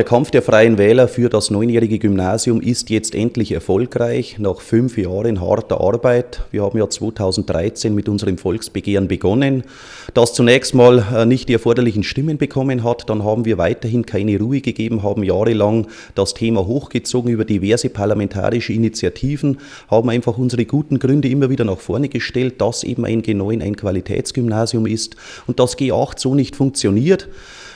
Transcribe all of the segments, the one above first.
Der Kampf der Freien Wähler für das neunjährige Gymnasium ist jetzt endlich erfolgreich, nach fünf Jahren harter Arbeit. Wir haben ja 2013 mit unserem Volksbegehren begonnen, das zunächst mal äh, nicht die erforderlichen Stimmen bekommen hat. Dann haben wir weiterhin keine Ruhe gegeben, haben jahrelang das Thema hochgezogen über diverse parlamentarische Initiativen, haben einfach unsere guten Gründe immer wieder nach vorne gestellt, dass eben ein G9 ein Qualitätsgymnasium ist und das G8 so nicht funktioniert.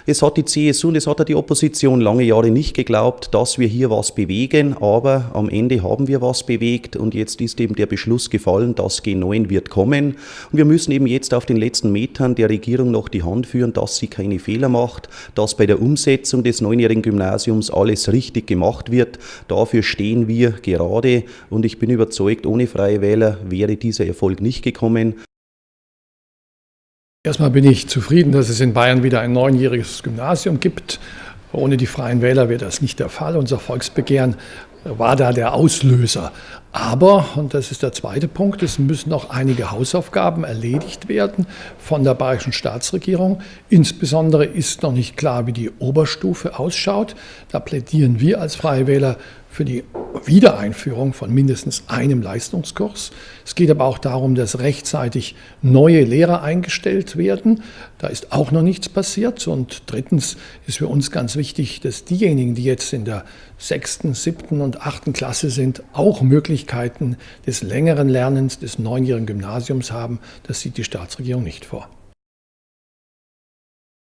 Es hat die CSU und es hat die Opposition lange Jahre nicht geglaubt, dass wir hier was bewegen, aber am Ende haben wir was bewegt und jetzt ist eben der Beschluss gefallen, das G9 wird kommen und wir müssen eben jetzt auf den letzten Metern der Regierung noch die Hand führen, dass sie keine Fehler macht, dass bei der Umsetzung des neunjährigen Gymnasiums alles richtig gemacht wird. Dafür stehen wir gerade und ich bin überzeugt, ohne Freie Wähler wäre dieser Erfolg nicht gekommen. Erstmal bin ich zufrieden, dass es in Bayern wieder ein neunjähriges Gymnasium gibt. Ohne die Freien Wähler wäre das nicht der Fall. Unser Volksbegehren war da der Auslöser. Aber, und das ist der zweite Punkt, es müssen noch einige Hausaufgaben erledigt werden von der bayerischen Staatsregierung. Insbesondere ist noch nicht klar, wie die Oberstufe ausschaut. Da plädieren wir als Freie Wähler für die Wiedereinführung von mindestens einem Leistungskurs. Es geht aber auch darum, dass rechtzeitig neue Lehrer eingestellt werden. Da ist auch noch nichts passiert. Und drittens ist für uns ganz wichtig, dass diejenigen, die jetzt in der sechsten, siebten und achten Klasse sind, auch Möglichkeiten des längeren Lernens des neunjährigen Gymnasiums haben. Das sieht die Staatsregierung nicht vor.